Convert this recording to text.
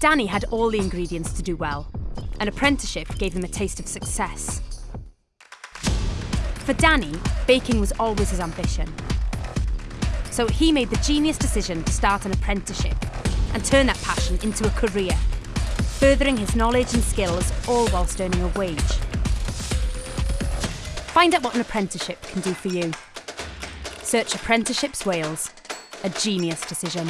Danny had all the ingredients to do well. An apprenticeship gave him a taste of success. For Danny, baking was always his ambition. So he made the genius decision to start an apprenticeship and turn that passion into a career, furthering his knowledge and skills all whilst earning a wage. Find out what an apprenticeship can do for you. Search Apprenticeships Wales, a genius decision.